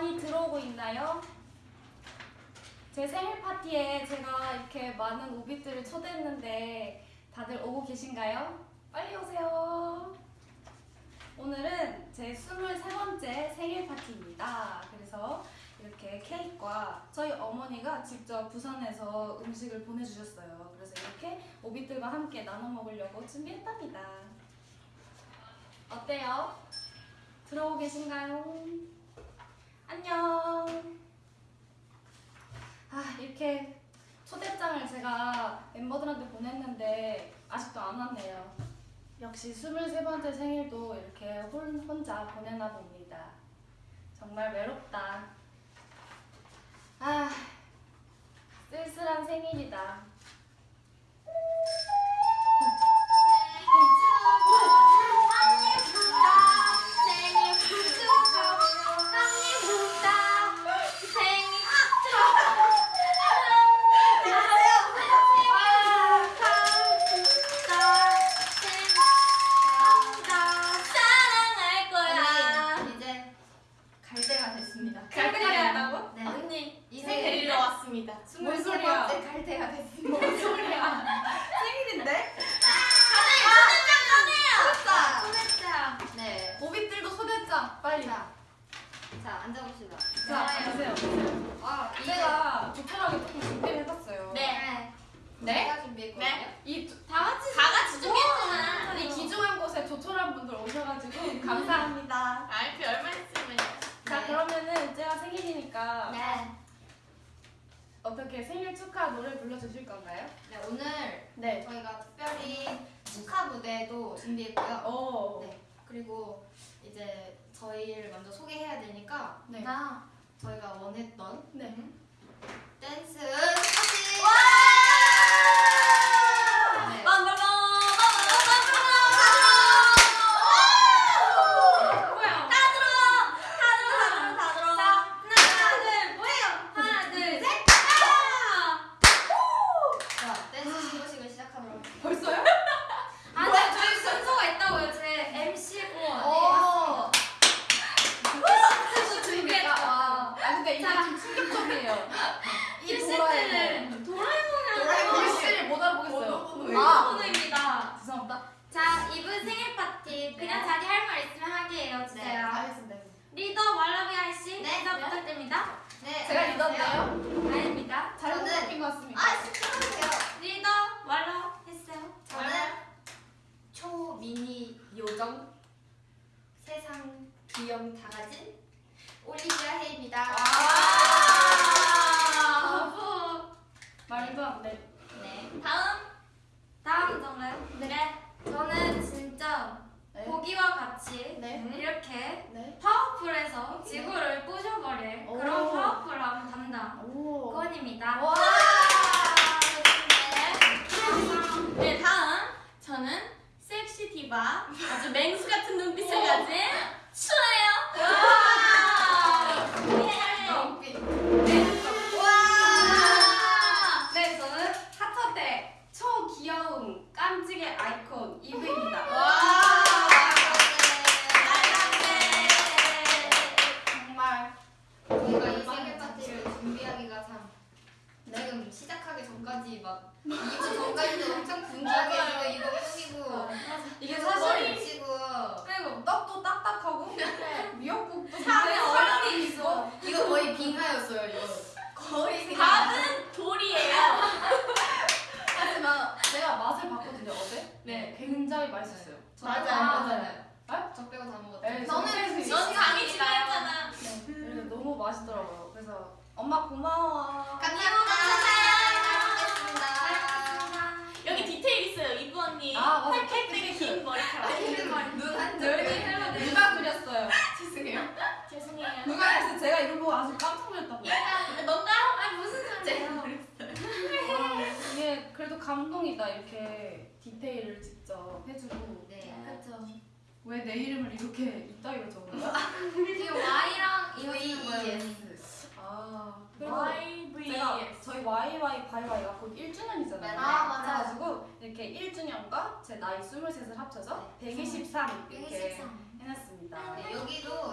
많이 들어오고 있나요? 제 생일 파티에 제가 이렇게 많은 오빛들을 초대했는데 다들 오고 계신가요? 빨리 오세요! 오늘은 제 23번째 생일 파티입니다. 그래서 이렇게 케이크와 저희 어머니가 직접 부산에서 음식을 보내주셨어요. 그래서 이렇게 오빛들과 함께 나눠 먹으려고 준비했답니다. 어때요? 들어오고 계신가요? 안녕. 아, 이렇게 초대장을 제가 멤버들한테 보냈는데 아직도 안 왔네요. 역시 23번째 생일도 이렇게 혼, 혼자 보내나 봅니다. 정말 외롭다. 아, 쓸쓸한 생일이다. 감사합니다. 아이피 얼마 있으면. 자, 네. 그러면은 제가 생일이니까. 네. 어떻게 생일 축하 노래 불러주실 건가요? 네, 오늘 네. 저희가 특별히 축하 무대도 준비했고요. 오. 네. 그리고 이제 저희를 먼저 소개해야 되니까 네. 저희가 원했던 네. 댄스 스포츠! 나이 23을 합쳐서 123 이렇게 해놨습니다. 네, 여기도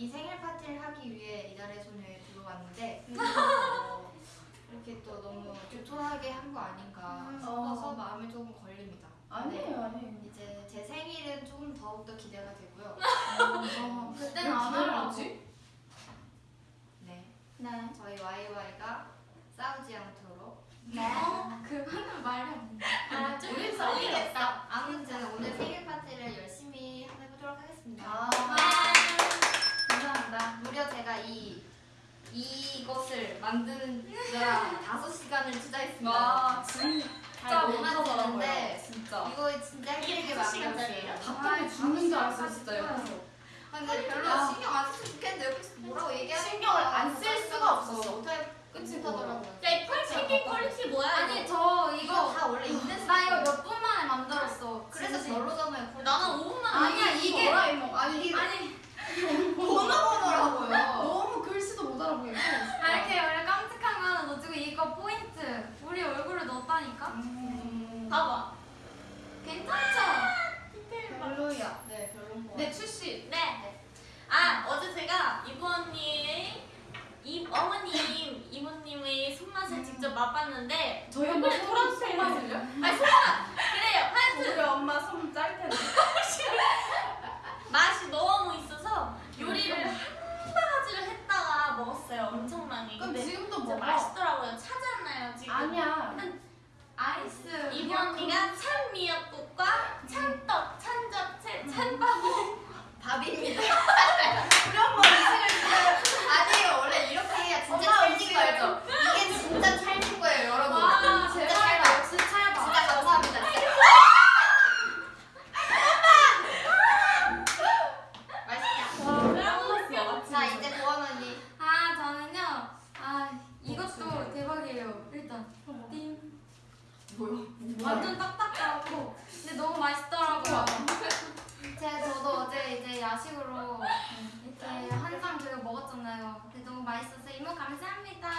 이 생일 파티를 하기 위해 이달의 소녀에 들어왔는데 어, 이렇게 또 너무 조촐하게 한 거 아닌가 싶어서 어. 마음이 조금 걸립니다. 아니에요 아니에요 이제 제 생일은 조금 더욱더 기대가 되고요. 어, 그때는 안 하려고. 네, 네. 저희 YY가 싸우지 않도록 어? 그거는 돼. 아, 좀 우리 썰리겠다. 아무튼 오늘 생일 파티를 열심히 해보도록 하겠습니다. 아 무려 제가 이 이것을 만드느라 다섯 시간을 투자했습니다. 와 진짜 잘못 만드는데 진짜 이거 진짜 힘들게? 만들었어요. 답답해 죽는 줄 알았어요 진짜 옆에서 아, 근데 별로 아. 신경 안 썼으면 좋겠는데 옆에서 뭐라고 얘기하니까 신경을 안 쓸 수가 없었어. 어떻게 끝이 못하더라고요. 야, 펄 튀긴 quality 뭐야 아니 이거? 저 이거 이거 다 원래 있는 나 이거 몇 분 만에 만들었어. 그래서. 별로잖아요. 나는 5분만 아니야 이게 아니 이게 아니 번호 번호라고요. 너무 글씨도 못 알아보겠고 아, 이렇게 원래 깜찍한 거 하나 넣어주고 이거 포인트 우리 얼굴을 넣었다니까. 음. 봐봐 괜찮죠? 별로야 네, 별론 거. 네 출시 네. 아 어제 제가 이부 언니의 이 어머님 이모님의 손맛을 직접 맛봤는데 저희 엄마 손맛을요? 아니 손맛 그래요 하여튼 우리 엄마 손짤 텐데 맛이 너무 있어서 요리를 한 바가지를 했다가 먹었어요. 엄청 많이. 그럼 근데 지금도 먹어. 맛있더라고요. 찾았나요 지금? 아니야. 아이스 이모 언니가 찬 미역국과 찬떡, 찬잡채, 찬밥을 밥입니다. 우리 엄마 음식을 아니 원래 이렇게 진짜 찰진 거예요. 이게 진짜 찰진 거예요, 여러분. 보여. 완전 딱딱하고 근데 너무 맛있더라고요. 제가 저도 어제 이제 야식으로 이렇게 한상 저희가 먹었잖아요. 근데 너무 맛있어서 이모 감사합니다.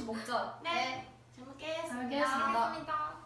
하나씩 먹자. 네. 잘 먹겠습니다. 잘 먹겠습니다.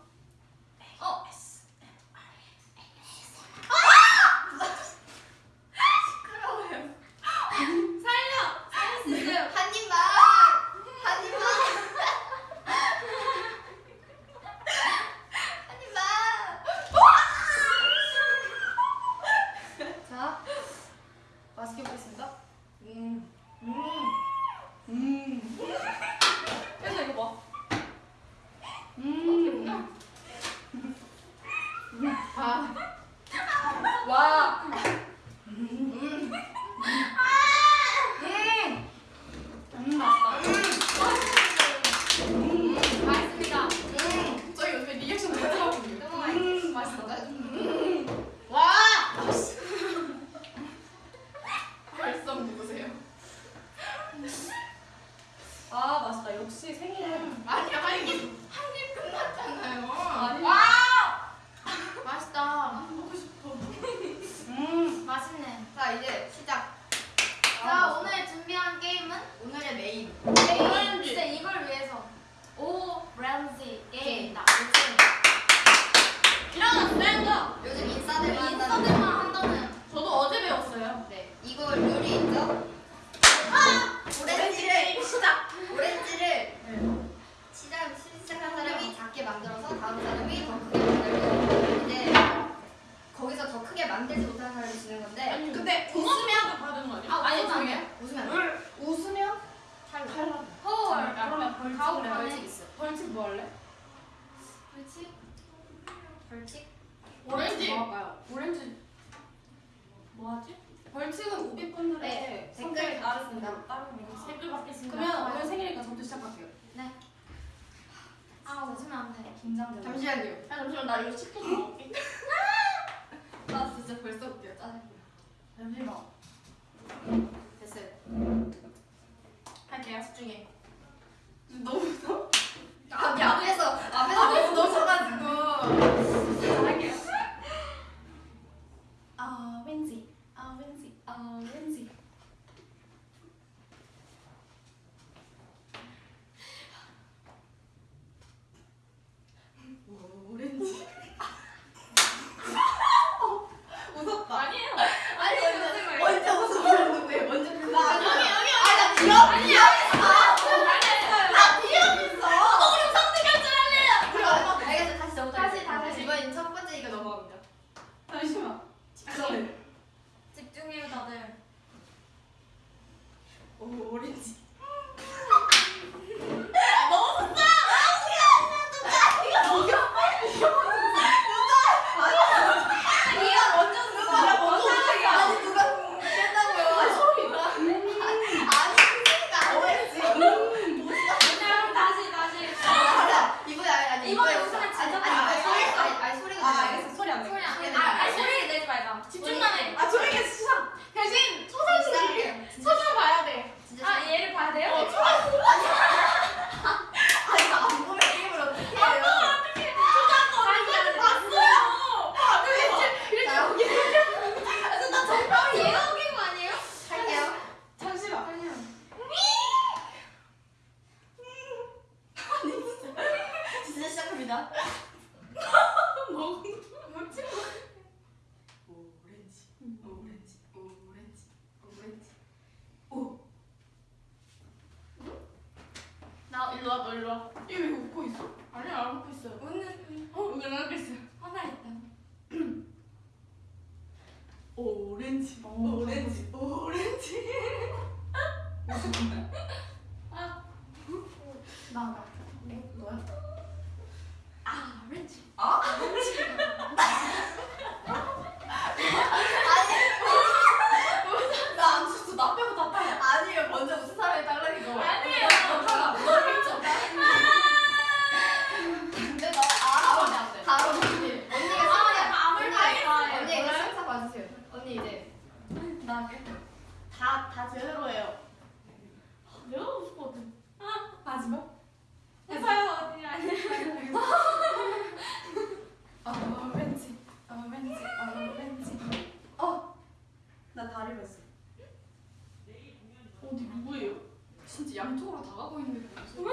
진짜 양쪽으로 다 가고 있는 느낌이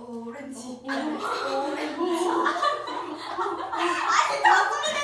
오렌지. 오렌지 아니 다 소리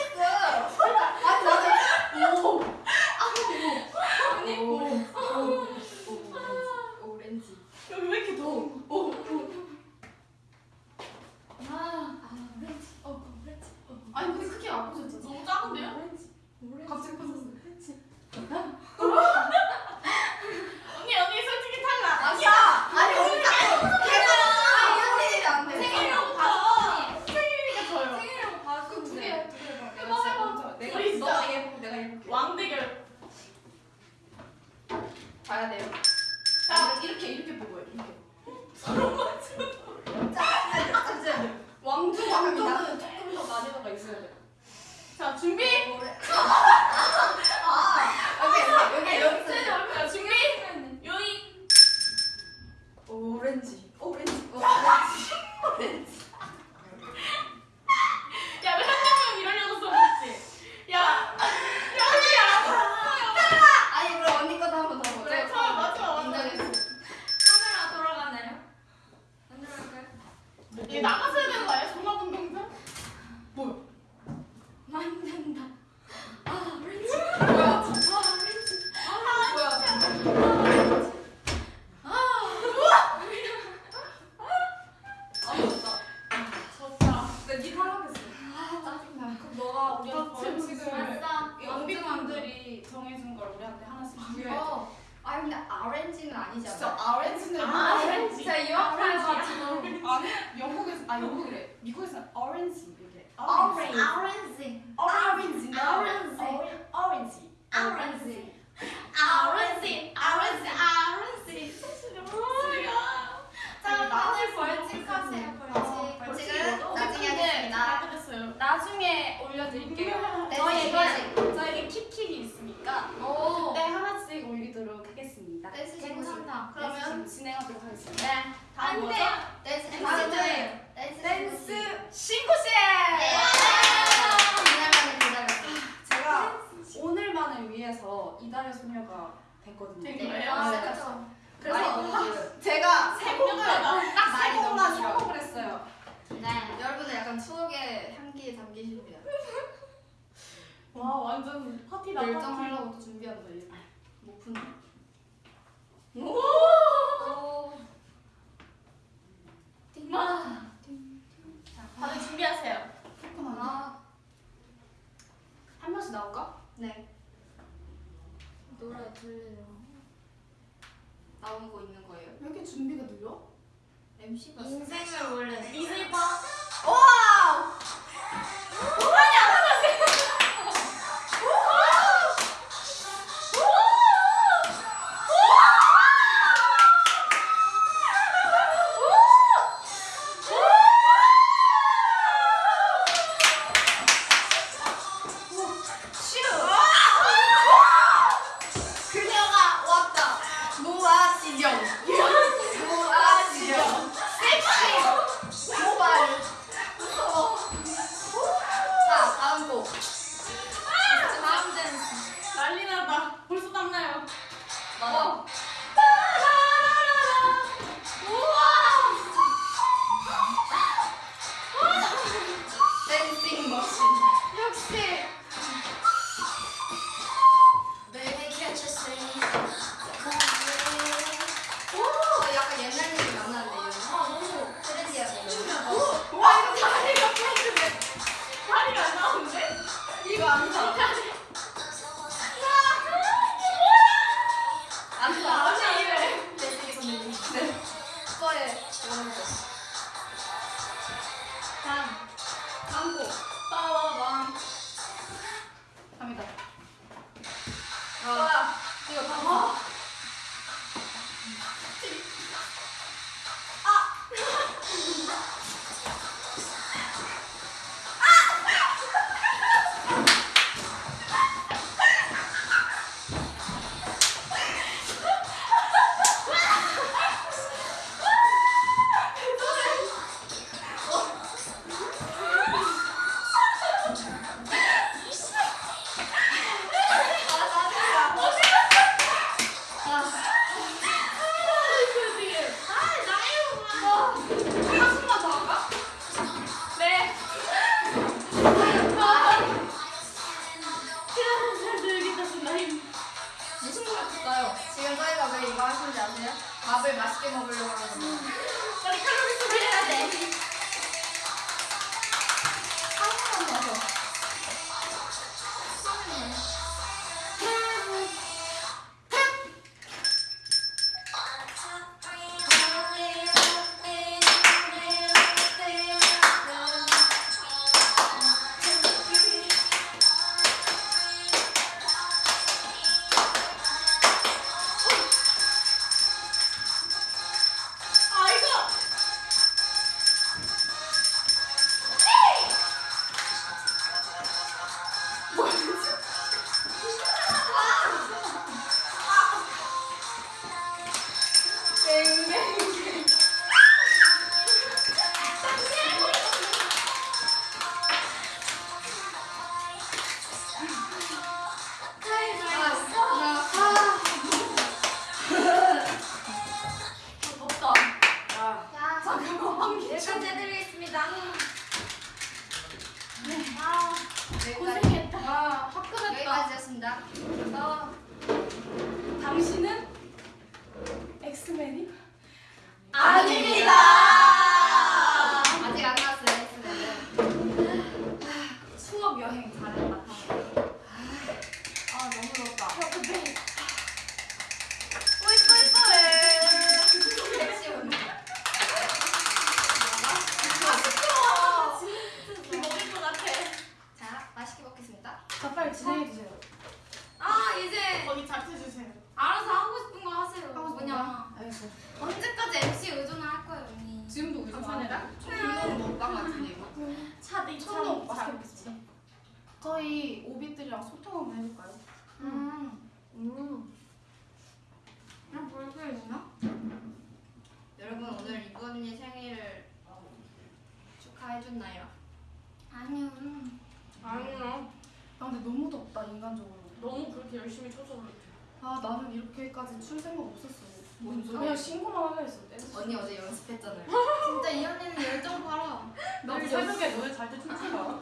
언니 어제 연습했잖아요. 진짜 이 언니는 열정 봐라. 나 새벽에 노래 잘때 춤추라.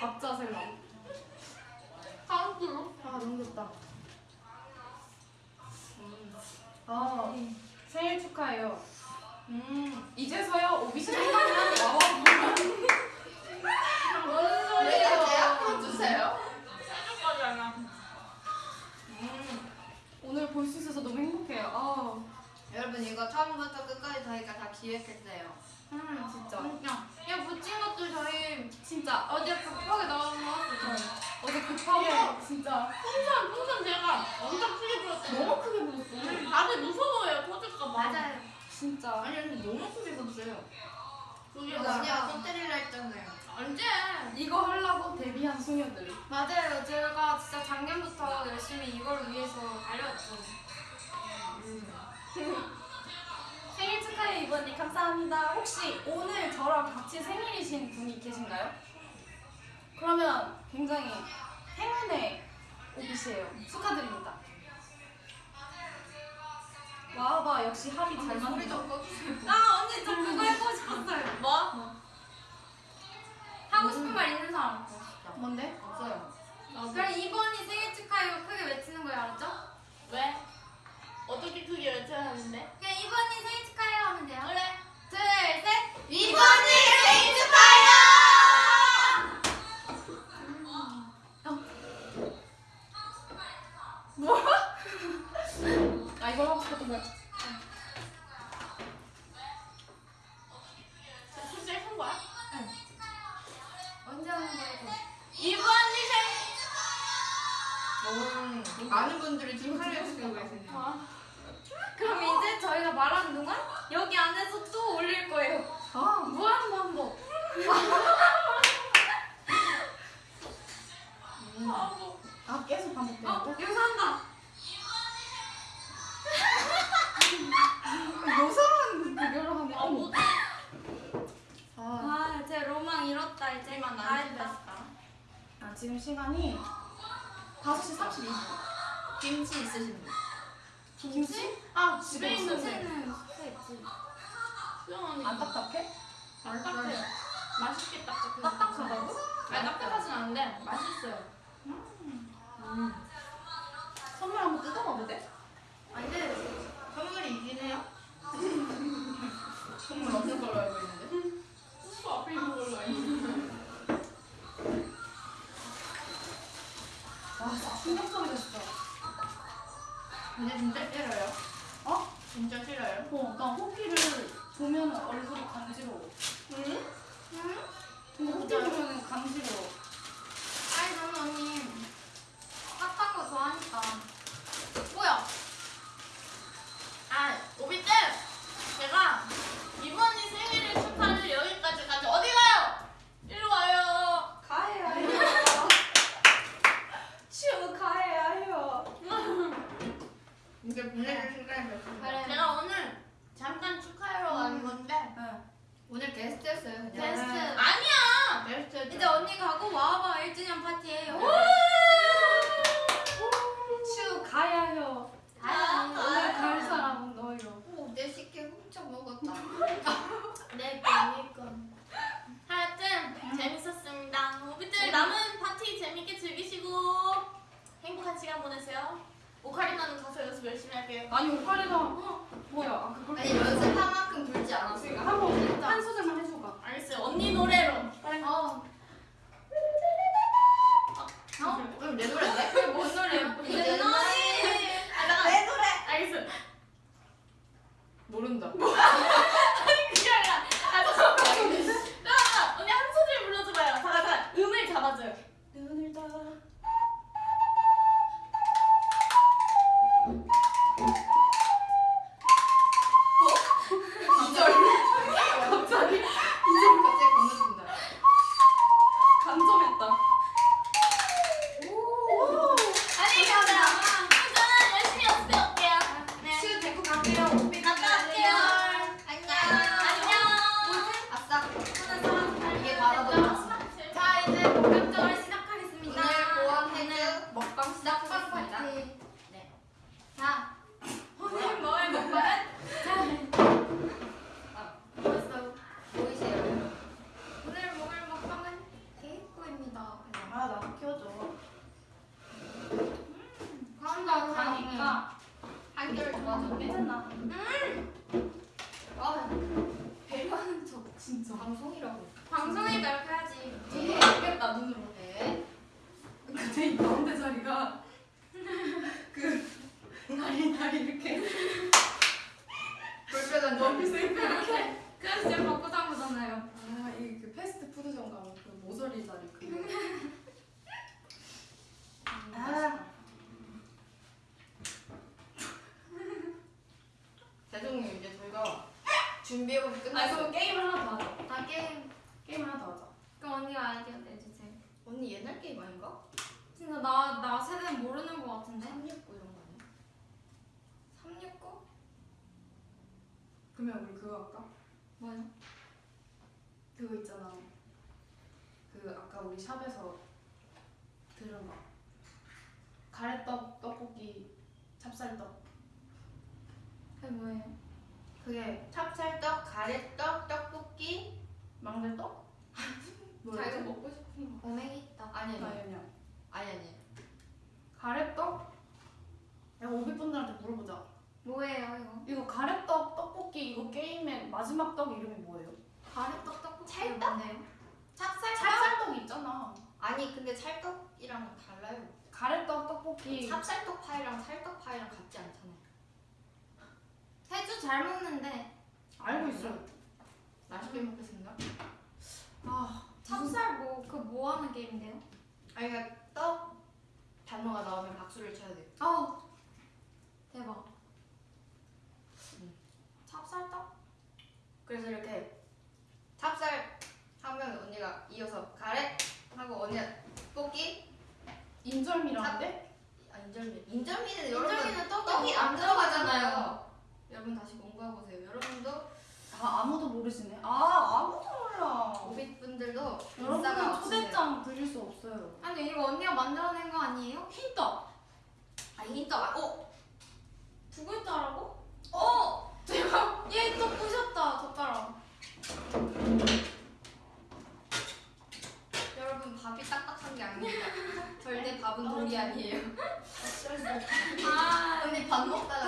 박자 생각 아 너무 좋다. 아 생일 축하해요. 음. 이제서야 오비션이 나와. 뭔 소리예요? 대학번 주세요. 생각까지 안 나. 음. 오늘 볼 수 있어서 너무 행복해요. 아. 여러분 이거 처음부터 끝까지 저희가 다 기획했어요. 음 진짜. 그냥 야 붙인 것도 저희 진짜 어제 급하게 나온 거 같아요. 어제 급하게 예. 진짜. 풍선 풍선 제가 엄청 크게 불었어요. 너무 크게 불었어. 음, 다들 무서워요 터질까 봐. 맞아요. 진짜. 아니 근데 너무 크게 불었어요. 그게 언니가 터뜨리려 했잖아요. 언제? 이거 하려고 데뷔한 소녀들. 맞아요. 제가 진짜 작년부터 열심히 이걸 위해서 달려왔죠. 음. 생일 축하해 이번님 감사합니다. 혹시 오늘 저랑 같이 생일이신 분이 계신가요? 그러면 굉장히 행운의 오빛이에요. 축하드립니다. 와봐 역시 합이 잘 소리 맞는다. 좀 꺼주세요. 아 언니 저 그거 해보고 싶었어요. 뭐? 하고 싶은 말 있는 사람. 뭔데? 없어요. 그럼 이번이 생일 축하해요 크게 외치는 거예요 알았죠? 왜? 어떻게 크게 외쳐야 하는데? 그냥 이번이 생일 축하해요 하면 돼요. 그래. 둘 셋. 이번이 생일 축하해요! 아 이걸 하고 싶었던 거야. 출제한 거야? 언제 하는 거예요? 이번이 생일. 음, 많은 분들이 축하를 해주시고 계시네요. 그럼 이제 저희가 말하는 동안 여기 안에서 또 올릴 거예요. 아 무한 반복. 아, 뭐. 아 계속 반복되는데? 어 여기서 한다. 요상한 비교를 하네. 아, 뭐. 아, 아제 로망 이뤘다 이제 이만 다 안. 됐다. 아 지금 시간이 5시 32분. 김치 있으신 분? 김치? 아 집에 있는데. 수영 언니. 안 딱딱해? 안 딱딱해요. 맛있게 딱딱해요. 딱딱하다고? 아니 딱딱하진 않은데 맛있어요. 선물 한번 뜯어봐도 돼? 아니 근데 선물이 있긴 해요. 근데 진짜 싫어요. 어? 진짜 싫어요. 어, 나 호피를 보면 얼굴이 간지러워. 응? 근데 호피 보면 간지러워. 아니 저는 언니 핫한 거 좋아하니까. 뭐야? 아 오비들 제가 이번이 생일을 축하를 여기까지 가지 어디 가요? 일로 와요. 가해야 해요. 축하해야 해요. 제가 오늘 잠깐 축하하러 간 건데 오늘 게스트였어요. 그냥. 게스트. 아니야. 게스트였죠. 이제 언니 가고 와봐 1주년 파티예요. 축하해야 해요. 아, 오늘 갈 사람은 너예요. 오, 내 식혜 훔쳐 먹었다. 네, 그니까. 하여튼 재밌었습니다. 오비들 남은 파티 재밌게 즐기시고 행복한 시간 보내세요. 오카리나는 가서 연습 열심히 할게요. 아니 오카리나 어, 뭐야? 아 그걸 아니 연습한 만큼 불지 않았어요. 한번 한 소절만 해줘봐. 알겠어요. 언니 노래로. 어. 어? 그럼 내 노래인데? 그게 뭔 노래야? 내 노래. 아, 잠깐. 내 노래. 알겠어. 모른다. 그게 아니라. 아, 잠깐만. 잠깐만. 언니 한 소절 불러줘봐요. 잠깐, 잠깐. 음을 잡아줘요. 눈을 떠. 준비해보면 끝나서 아, 게임을 하나 게 아니에요. 아, 언니 밥 먹다가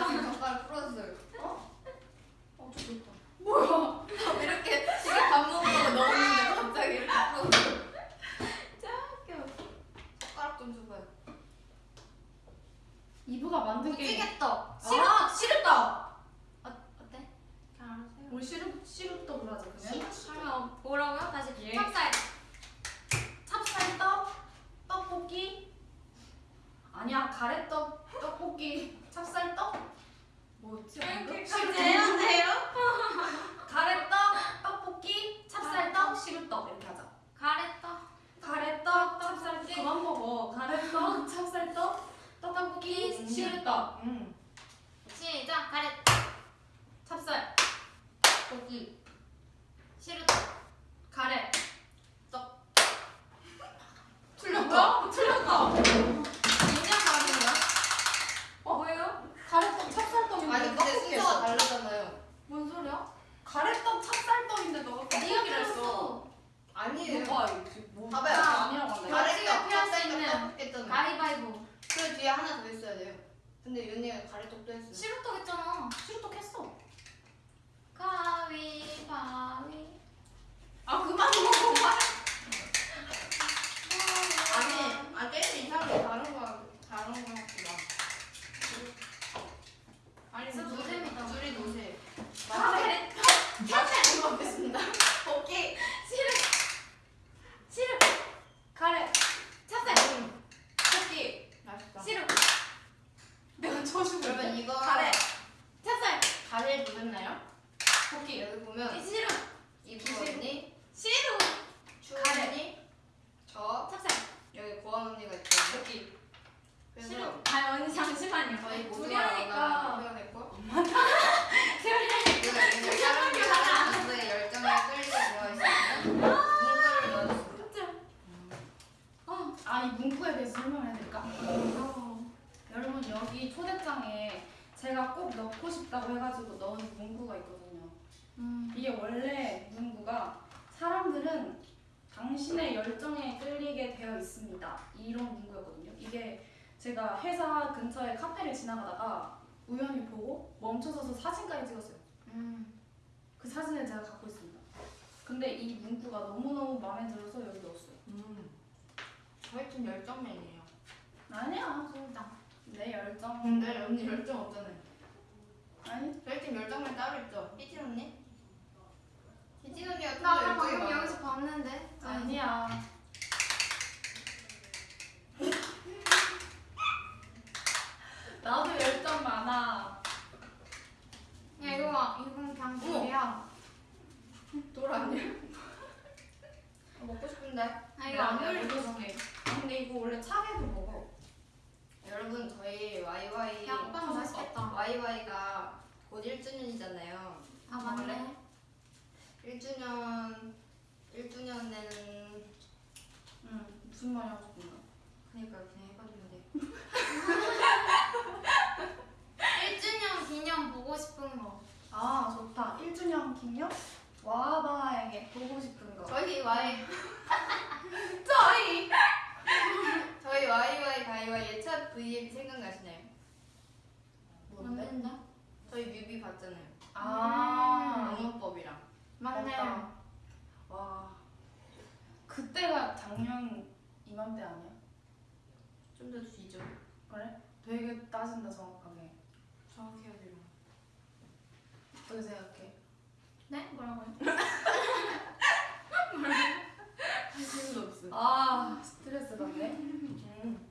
사람은 당신의 열정에 끌리게 되어 있습니다. 이런 문구였거든요. 이게 제가 회사 근처에 카페를 지나가다가 우연히 보고 멈춰서서 사진까지 찍었어요. 음. 그 사진을 제가 갖고 있습니다. 근데 이 문구가 너무너무 마음에 들어서 여기 넣었어요. 음. 저희 팀 열정맨이에요. 아니야. 진짜. 내 열정. 근데 언니 열정 없잖아요. 아니? 저희 팀 열정맨 따로 있죠? 삐진 언니? 네, 지금이야. 나 아까 방금 여기서 봤는데. 아, 아니야. 나도 열정 많아. 야 이거 봐. 이건 그냥 어. 돌이야. 돌 아니야? 아, 먹고 싶은데. 아 이거 아, 안 올려도 좋네. 아, 근데 이거 원래 차게도 먹어. 여러분 저희 YY. 야 오빠는 맛있겠다. YY가 곧 1주년이잖아요. 아 맞네. 1주년 1주년에는 응. 무슨 말이 하고 싶은가? 그러니까 그냥 돼. 1주년 기념 보고 싶은 거. 아 좋다. 1주년 기념? 와바에게 보고 싶은 거. 저희 와이 저희. 저희 와이와이 가이와이 첫 V앱 생각나시나요? 맞는데? 저희 뮤비 봤잖아요. 아. 영어법이랑. 맞네. 맞다. 와. 그때가 작년 이맘때 아니야? 좀 더 뒤죠. 그래? 되게 따진다 정확하게. 정확해야 돼요. 어떻게 생각해? 네? 뭐라고요? 할수 없음. 아 스트레스 받네. 음.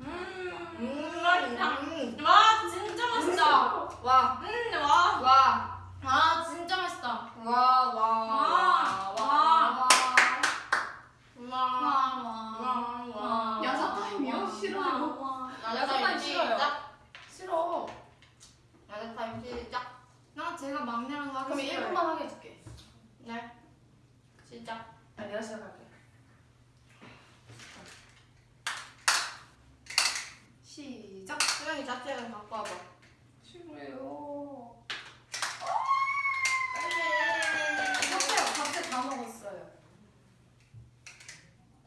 음, 맛있다. 음. 와, 진짜 맛있다. 와. 음, 와. 와. 아 진짜 맛있다. 와. 와. 와. 와. 와. 와. 와. 야자 타임이요? 싫어요. 와. 야자 타임 싫어요. 시작. 싫어. 야자 타임 시작. 나 제가 막내랑 하기 그럼 싫어요. 1분만 하게 해줄게. 네. 시작. 아 내가 시작할게. 시작. 수영이 자체를 갖고 와봐. 싫어요. 빨리. 잡채 잡채 다 먹었어요.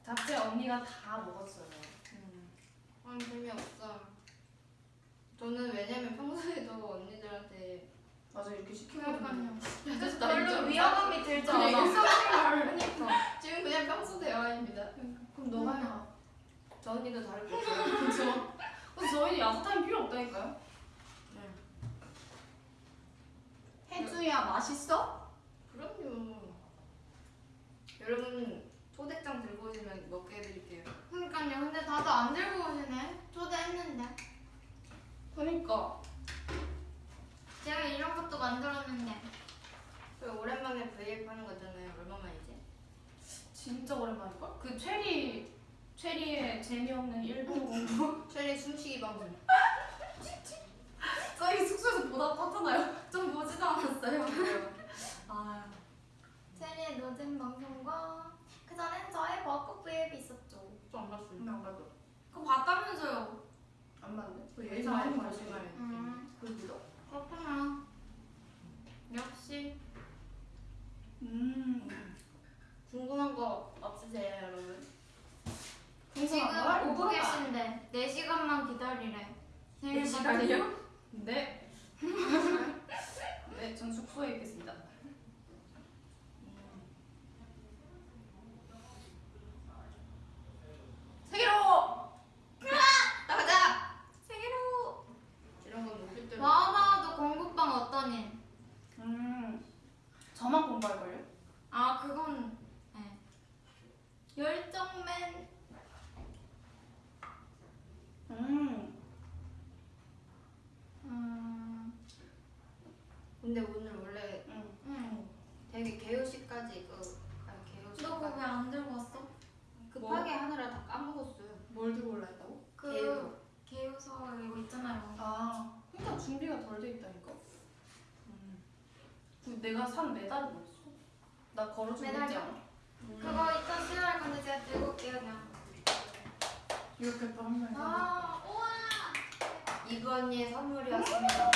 잡채 언니가 다 먹었어요. 음. 아 재미없어. 저는 왜냐면 평소에도 언니들한테 맞아 이렇게 시키거든요. 그러니까요. 야자 별로 위화감이 들지 그냥 않아. 일상생활을 그러니까 지금 그냥 평소 대화입니다. 그럼 너가 해봐. 저 언니도 다를 거 없어요. 그렇죠. 그래서 저희는 야자 타임 필요 없다니까요. 해주야 맛있어? 그럼요. 여러분 초대장 들고 오시면 먹게 해드릴게요. 그러니까요. 근데 다들 안 들고 오시네. 초대했는데. 그러니까 제가 이런 것도 만들었는데. 그 오랜만에 브이앱 하는 거잖아요. 얼마만이지? 진짜 오랜만일걸? 그 체리 체리의 재미없는 일본 공부 최리 숨쉬기 방송. 저희 숙소에서 보다 봤잖아요. 좀 보지도 않았어요. 아 체리의 노잼 방송과 그 전엔 저의 벚꽃 브이앱이 있었죠. 저 안 봤어요. 안 봐도 그거 봤다면서요. 안 봤네. 그 예전 예전 많이 많이 봤어요. 봤어요. 음, 그 믿어? 그렇구나. 역시. 음. 궁금한 거 없으세요, 여러분? 지금 궁금한 거? 오고 계신데 4시간만 기다리래. 생일 네 시간이요? 네. 네, 전 숙소에 있겠습니다. 세계로! 나가자! 세계로. 이런 건 때. 와마도 공부방 어떠니? 음. 저만 공부할걸요? 아 그건 네. 열정맨 음. 음, 근데 오늘 원래 음. 응. 되게 개요시까지 그 아니 개요시. 너 그거 왜 안 들고 왔어? 급하게 하느라 다 까먹었어요. 뭘 들고 올라 했다고? 그 개요. 개요서 이거 있잖아요. 아, 그러니까 준비가 덜 돼 있다니까. 음. 그 내가 산 메달은 없어. 나 있지 메달이요? 않아? 그거 이따 수여할 건데 제가 들고 올게요 그냥. 이렇게 또한 명. 아 우와. 이브 언니의 선물이었습니다.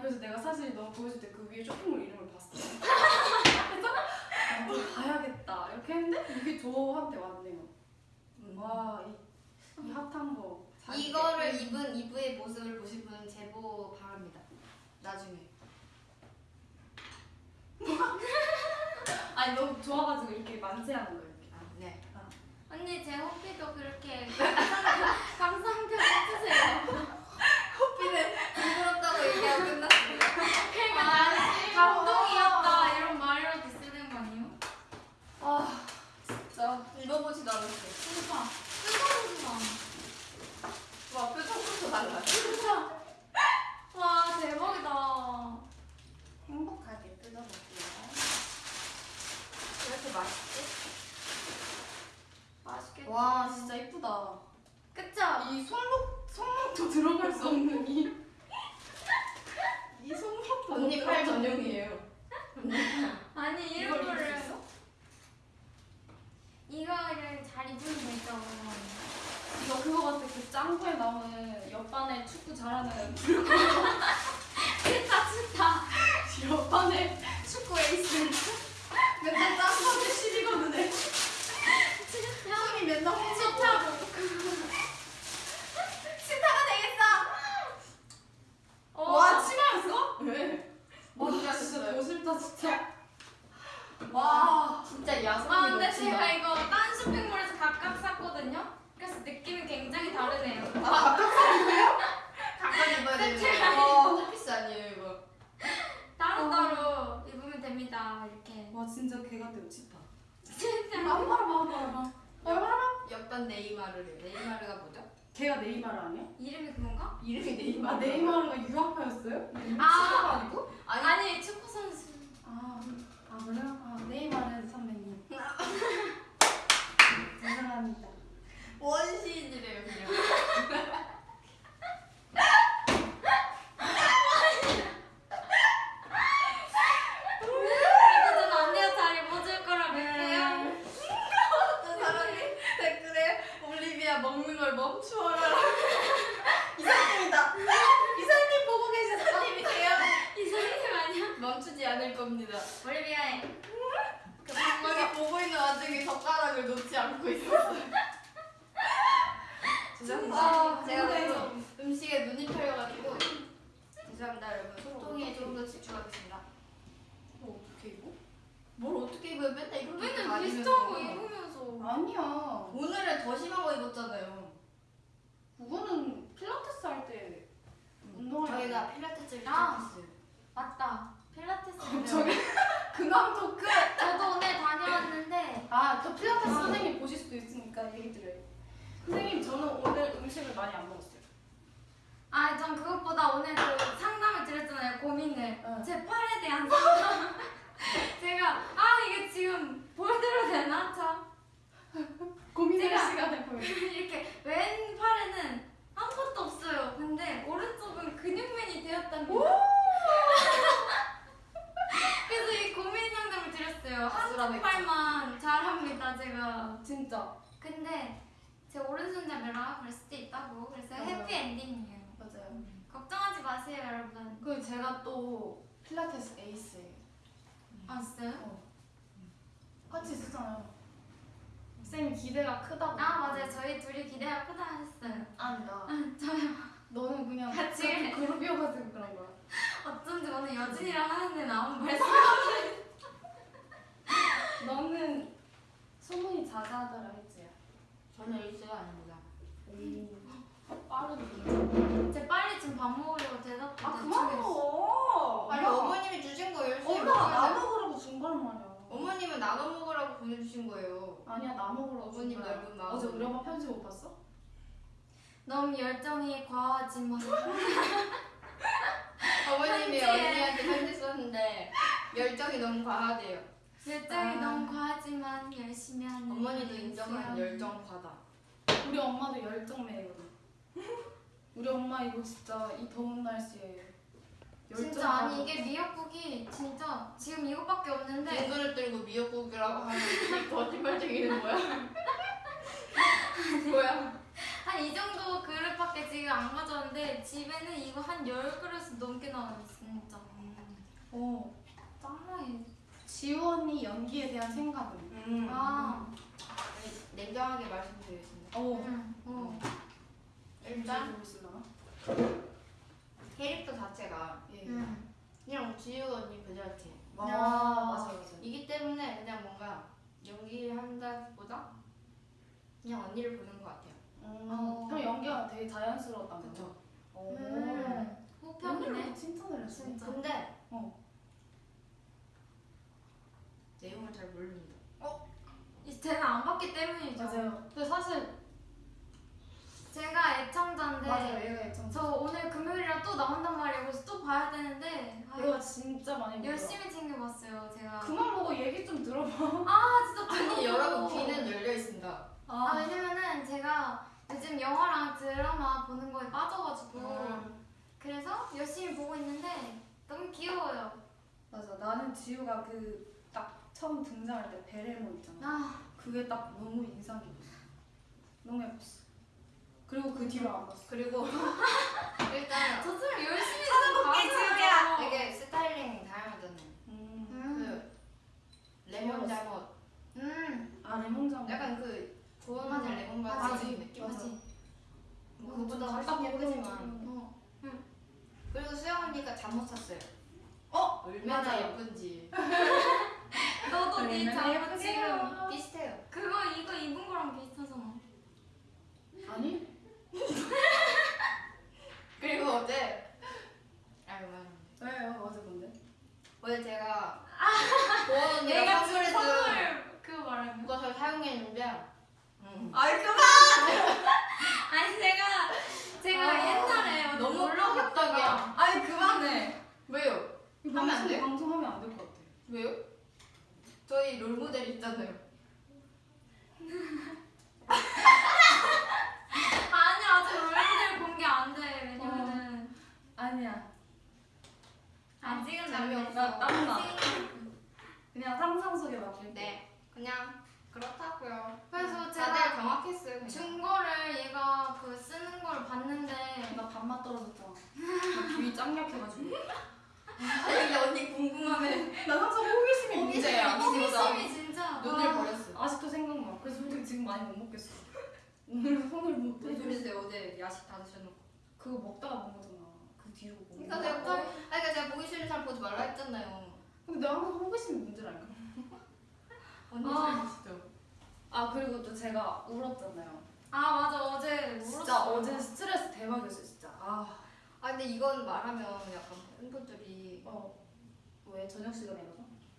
아니 그래서 내가 사실 너 보여줄 때 그 위에 쇼핑몰 이름을 봤어. 그래서 아, 뭐 봐야겠다 이렇게 했는데 이게 저한테 왔네요. 와, 이, 이 핫한 거. 잘 이거를 입은 이브의 모습을 보실 분은 제보 바랍니다. 나중에. 아니 너무 좋아가지고 이렇게 만세하는 거예요. 이렇게. 아, 네. 언니 제 호피도 그렇게 감상평 해주세요. 호피는 부끄럽다고 얘기하고 끝났습니다. 그러니까 나는 감동이었다 이런 말이라도 쓰는 거 아니에요? 아 진짜. 읽어보지도 않았어요. 진짜 뜨거워지나. 와 표정부터 달라. 와 대박이다. 행복하게 뜯어볼게요. 왜 이렇게 맛있지? 맛있겠다. 와 진짜 이쁘다. 그쵸? 이 손목 손목도 들어갈 수 없는 이. 이 손목도 언니 못팔 전용이에요. 아니 이런 거를 있어? 이거를 잘 입으면 되죠. 이거 그거 같아 그 짱구에 나오는 옆반에 축구 잘하는 진짜 진짜. 옆반에 축구 에이스 맨날 짱구한테 시비 거는 애 진짜. 형이 맨날 진짜. 스타가 되겠어. 어. 와 치마였어? 왜? 와 진짜 진짜 더 싫다 진짜 와 진짜 야성이 아 근데. 제가 이거 딴 쇼핑몰에서 각각 샀거든요. 그래서 느낌이 굉장히 다르네요. 가까이 입어야 되는 세트가 거. 호피스 아니에요 이거. 따로 따로 입으면 됩니다. 이렇게. 와 진짜 개 같아요 치파 진짜. 마마라 마마라 마마라 옆반 네이마르래요. 네이마르가 뭐죠? 걔가 네이마르 아니야? 이름이 그건가? 이름이 아 네이마르. 네이마르가 유학파였어요? 아. 아니고? 아니 아니 축구 선수. 오늘 여진이랑 하는데 나온 말씀. 너는 소문이 자자하더라 했지. 저는 1세가 아닙니다. 오. 빠르네. 제 빨리 지금 밥 먹으려고 대답. 아 그만 먹어. 아니 어머님이 주신 거 열심히 엄마 나. 먹으라고 준 거란 말이야. 어머님은 나눠 먹으라고 보내주신 거예요. 아니야 나 먹으라고 준 어머님. 넓은 마음. 어제 우리 엄마 편지 못 봤어? 너무 열정이 과하지만 어머님이 편지에. 언니한테 편지 썼는데 열정이 너무 과하대요. 열정이 아. 너무 과하지만 열심히 하는. 어머니도 인정한. 열정 과다. 우리 엄마도 열정 매거든. 우리 엄마 이거 진짜 이 더운 날씨에 진짜 아니 이게 미역국이 진짜 지금 이거밖에 없는데 둥근을 들고 미역국이라고 하면 이 거짓말쟁이는 뭐야? 뭐야? 한 이 정도 그릇밖에 지금 안 가져왔는데 집에는 이거 한 열 그릇 넘게 나와요 진짜. 어 짱나게. 지우 언니 연기에 대한 생각은? 음. 아. 냉정하게 말씀드리겠습니다. 어. 응. 어. 일단 보고 있으려나? 캐릭터 자체가 예. 응. 그냥 지우 언니 그 자체. 아 야. 맞아 맞아. 이기 때문에 그냥 뭔가 연기를 한다보다 그냥 언니를 보는 것 같아요. 음, 형 연기가 되게 자연스러웠다는 거. 그쵸. 오. 음. 호평이네. 칭찬을 했어. 진짜. 근데 어. 내용을 잘 모릅니다. 이 쟤는 안 봤기 때문이죠. 맞아요. 근데 사실 제가 애청자인데 맞아요. 얘가 애청. 저 오늘 금요일이라 또 나온단 말이에요. 그래서 또 봐야 되는데 아, 얘가 진짜 많이 보더라. 열심히 챙겨봤어요. 제가. 그만 보고 얘기 좀 들어봐. 아 진짜 아니 여러분. 귀는 열려 있습니다. 아 왜냐면은 제가 요즘 영화랑 드라마 보는 거에 빠져가지고 음. 그래서 열심히 보고 있는데 너무 귀여워요. 맞아. 나는 지우가 그 딱 처음 등장할 때 베레모 있잖아. 아 그게 딱 너무 인상 깊었어. 너무 예뻤어. 그리고 그 뒤로 안 봤어. 그리고 일단 저처럼 열심히 찾아볼게, 좀 지우야. 되게 스타일링 다양하잖아요. 음. 음. 그 레몬 잠옷, 음. 아 레몬장. 약간 그 고운 맞아. 맞아. 바지 느낌. 맞지. 뭐 그보다 좀 훨씬 예쁘지만. 어. 그리고 수영 언니가 잠옷 샀어요. 어? 얼마나 맞아요. 예쁜지 너도 네 잠옷 지금. 비슷해요. 그거 이거 입은 거랑 비슷하잖아. 아니? 그리고 어제 아유 만 왜요? 어제 뭔데? 어제 제가 보원 언니가 선물해준 선물 그거 말하는 거. 그것을 사용했는데 음. 아이 그만! 아니 제가 제가 아, 옛날에 너무 놀러 갔다가 깜짝이야. 아니 그만해. 왜요? 이거 하면 안 돼? 방송하면 안 될 것 같아. 왜요? 저희 롤모델 있잖아요. 아니 아직 얼굴 공개 안 돼. 왜냐면은 아니야. 아직은 재미없어. 나 땀나. 그냥 상상 속에 맡길게. 네, 그냥 그렇다고요. 그래서 다들 제가 경악했어요. 그냥. 중거를 얘가 그 쓰는 걸 봤는데 나 밥맛 떨어졌잖아. 나귀 짱약해가지고. 아니 근데 언니 궁금하면 난 항상 호기심이 문제야. 호기심. 호기심이 진짜 눈을 와. 버렸어. 아직도 생각나. 그래서 솔직히 지금 많이 못 먹겠어. 오늘 손을 못 대. 소리세요? 어제 야식 다 드셔놓고. 그거 먹다가 먹은 거잖아. 그 뒤로 그러니까 보, 아니 그러니까 제가 보기 싫은 사람 보지 말라 했잖아요. 근데 내가 항상 호기심이 문제라니까. 언니 아. 진짜. 아 그리고 또 제가 울었잖아요. 아 맞아 어제 진짜 울었어. 어제 스트레스 대박이었어요 진짜. 아. 아 근데 이건 말하면 약간 팬분들이 어. 왜 저녁 시간이라서?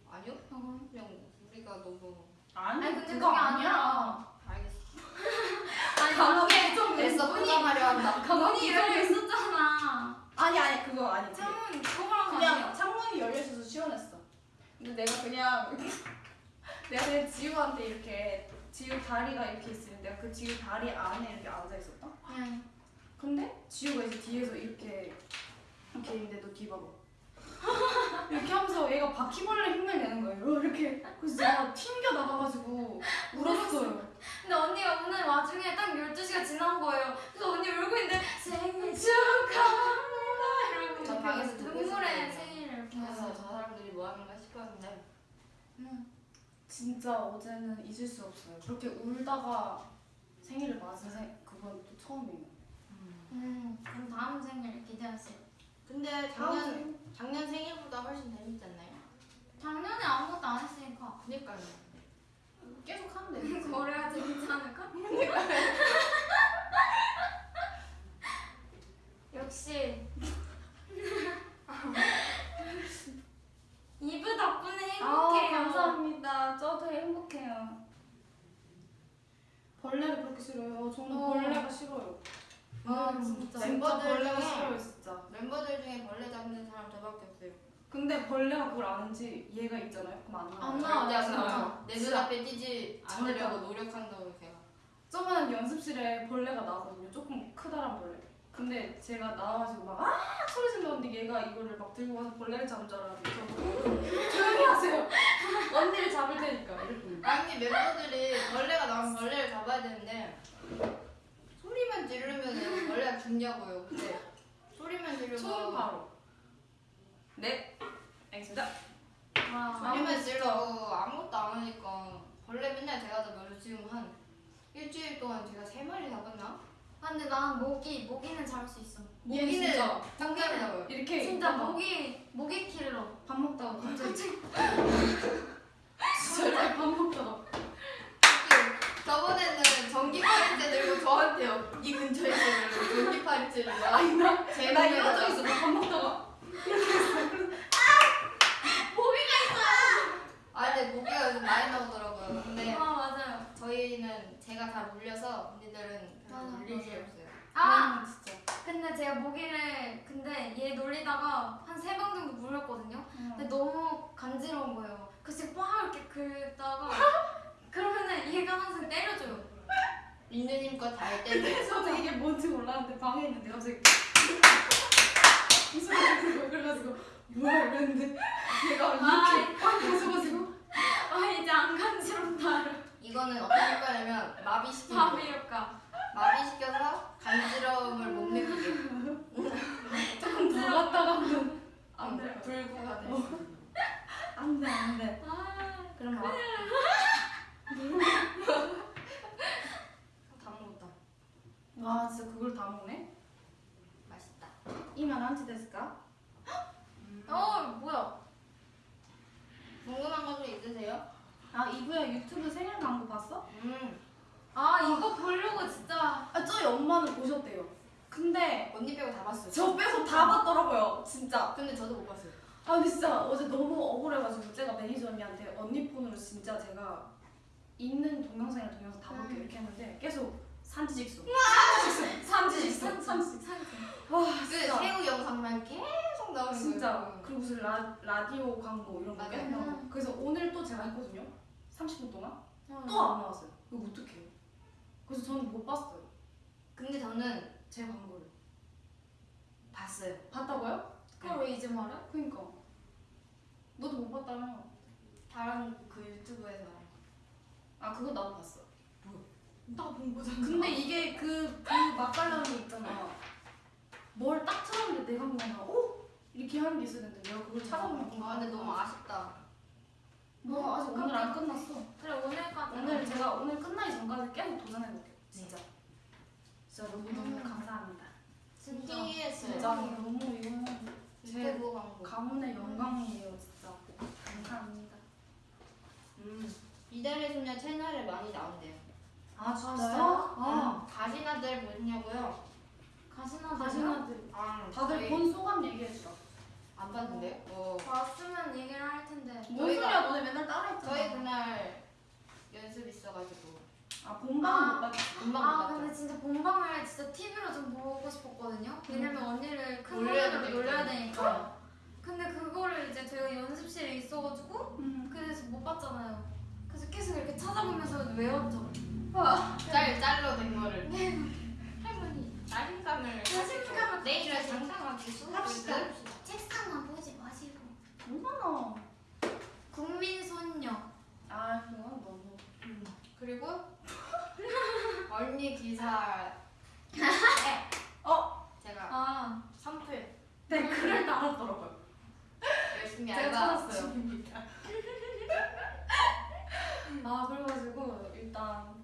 아니요? 어. 그냥 우리가 너무 아니, 아니, 근데 그게 아니야. 알겠어. 아니 감옥에 좀 애써 포장하려 한다. 문이 열려 있었잖아. 아니 아니 그거 아니. 창문 그거랑 그냥? 창문이 열려 있어서 시원했어. 근데 내가 그냥 내가 그냥 지우한테 이렇게 지우 다리가 이렇게 있으면 내가 그 지우 다리 안에 이렇게 앉아 있었다. 응. 근데 지우가 이제 뒤에서 이렇게 이렇게 있는데 너 뒤봐봐. 이렇게 하면서 얘가 바퀴벌레 흉내 내는 거예요. 이렇게 그래서 제가 튕겨 나가가지고 울었어요. 근데 언니가 오늘 와중에 딱 12시가 지난 거예요. 그래서 언니 울고 있는데 생일 축하합니다 이러고 저 방에서 듣고 눈물에. 생일을 이렇게 그래서 해서 저 사람들이 뭐 하는가 싶었는데 응. 진짜 어제는 잊을 수 없어요. 그렇게 울다가 생일을 맞은 생 그건 또 처음이에요. 음, 그럼 다음 생일 기대하세요. 근데 작년 작년 생일보다 훨씬 재밌지 않나요? 작년에 아무것도 안 했으니까 그니까요. 계속 하면 되겠지. 그래야 재밌지 않을까? 역시 이브 덕분에 아 행복해요. 감사합니다. 저도 행복해요. 벌레를 그렇게 싫어요. 저는 어. 벌레가 싫어요. 아 음, 진짜. 진짜 멤버들 벌레가 중에- 싫어요 진짜. 멤버들 중에 벌레 잡는 사람 저밖에 없어요. 근데 벌레가 그걸 아는지 얘가 있잖아요. 그럼 안 나와요. 안 나와요. 절대 안 진짜. 나와요. 내 진짜. 눈앞에 띄지 않으려고 안 노력한다고 제가. 저번에 연습실에 벌레가 나왔거든요. 조금 크다란 벌레. 근데 제가 나와가지고 막 아! 소리 질렀는데 얘가 이거를 막 들고 가서 벌레를 잡은 줄 알았는데 저 조용히 하세요. 언니를 잡을 테니까 아니 멤버들이 벌레가 나오면 벌레를 잡아야 되는데 소리만 지르면 벌레가 죽냐고요. 근데 소리만 지르고 처음 바로. 네. 알겠습니다. 와. 소리만 지르고 아무것도 안 하니까 벌레 맨날 제가 잡아요. 지금 한 일주일 동안 제가 세 마리 잡았나? 아, 근데 난 모기 모기는 잡을 수 있어. 모기는 진짜 잡아요. 이렇게 진짜 있다가 모기 모기 킬러. 밥 먹다가 갑자기 진짜 밥 먹다가 저번에는 전기 파리채 들고 저한테요. 이 근처에 있는 전기 파리채를 아니 나, 제나 몸에다가- 이러져 있어 밥 먹다가 아 근데 모기가 요즘 많이 나오더라고요. 근데 아 맞아요. 저희는 제가 다 물려서 언니들은 별로 맞아, 물릴 맞아. 없어요. 아 음, 진짜 근데 제가 모기를 근데 얘 놀리다가 한 세 방 정도 물렸거든요. 근데 음. 너무 간지러운 거예요. 그래서 막 이렇게 긁다가 그러면은 얘가 항상 때려줘요. 힘껏 다할 때는 저도 이게 뭔지 몰랐는데 방에 있는데 갑자기 이 소리 들고 그래가지고 뭐야 이랬는데 얘가 아, 이렇게 꽉 부서가지고 아 이제 안 간지럽다. 이거는 어떤 효과냐면 마비시키는 거. 밥이 효과. 마비시켜서 간지러움을 못 느끼게 조금 더 갔다가 하면 안안 돼. 불구가 돼. 안돼 안돼 아 그럼 막 다 먹었다. 와 진짜 그걸 다 먹네? 맛있다. 이만 한치 됐을까? 어 뭐야? 궁금한 거 좀 있으세요? 아 이브야 유튜브 생일 광고 봤어? 음. 아 이거 보려고 진짜 아 저희 엄마는 보셨대요 근데 언니 빼고 다 봤어요. 저 빼고 다 봤더라고요 진짜 근데 저도 못 봤어요. 아 근데 진짜 어제 너무 억울해가지고 제가 매니저 언니한테 언니 폰으로 진짜 제가 있는 동영상이랑 동영상 다 볼게 이렇게 했는데 계속 산지직수 산지직수 산지직수 산지 와그 진짜 새우 영상만 계속 나오는 진짜 거예요. 그리고 무슨 라, 라디오 광고 이런 거 맞아요. 나오고 그래서 오늘 또 제가 했거든요 30분 동안 어. 또안 나왔어요 이거 어떡해요 그래서 저는 못 봤어요 근데 저는 제 광고를 봤어요. 봤다고요? 그걸 왜 이제 말해? 그니까 너도 못 봤다며 다른 그 유튜브에서 아 그거 나도 봤어 나본 거잖아. 근데 이게 그, 그 맛깔나는 게 있잖아. 뭘 딱 틀었는데 내가 뭔가, 오! 이렇게 하는 게 있어야 되는데 내가 그걸 찾아보면 아 근데 너무 아쉽다. 뭐 아직 오늘 안 끝났어. 그래 오늘까지. 오늘 제가 오늘 끝나기 전까지 계속 도전해볼게요. 진짜. 진짜 너무 너무 음. 감사합니다. 진짜. 신기했어요. 진짜 너무 이거는 제 유튜브 광고. 가문의 영광이에요. 진짜. 감사합니다. 음. 이달의 소녀 채널에 많이 나온대요. 아 진짜요? 아, 가시나들 보냐고요? 가시나 가시나들. 아 다들 저희 본 소감 얘기해주라. 안 봤는데요? 어. 봤으면 얘기를 할 텐데. 뭔 저희가- 소리야 너네 맨날 따라했잖아. 저희 그날 연습 있어가지고 아 본방은 아. 못 봤지. 금방 아 봤죠. 근데 진짜 본방을 진짜 TV로 좀 보고 싶었거든요. 왜냐면 언니를 큰 놀려야 화면으로 놀려야. 되니까. 근데 그거를 이제 저희가 연습실에 있어가지고 음. 그래서 못 봤잖아요. 그래서 계속 이렇게 찾아보면서 외웠죠. 짤 짤로 된 거를. 할머니 자신감을 자신감을 내일은 장담하기 합시다. 책상만 보지 마시고. 얼마나. 국민 손녀. 아 그건 너무. 그리고 언니 기사 어 제가 아 선플 댓글을 달았더라고요. 열심히 제가 알바 찾았어요. 중입니다. 아 그래가지고 일단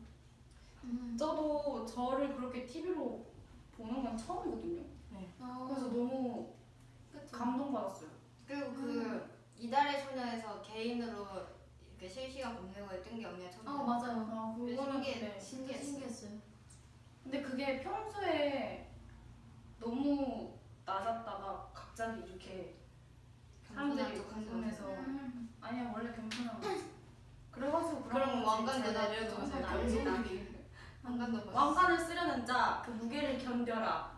저도 저를 그렇게 TV로 보는 건 처음이거든요. 그래서 너무 감동받았어요. 그리고 그 이달의 소녀에서 개인으로 이렇게 실시간 검색어에 뜬 게 언니가 처음. 어 맞아요. 아 그거는 네. 진짜 신기했어. 신기했어요. 근데 그게 평소에 너무 낮았다가 갑자기 이렇게 사람들이 궁금해서 음. 아니야 원래 겸손한. 그래가지고 그럼 거지. 왕관도 알지 알지. 왕관도. 왕관을 쓰려는 자 그 무게를 견뎌라.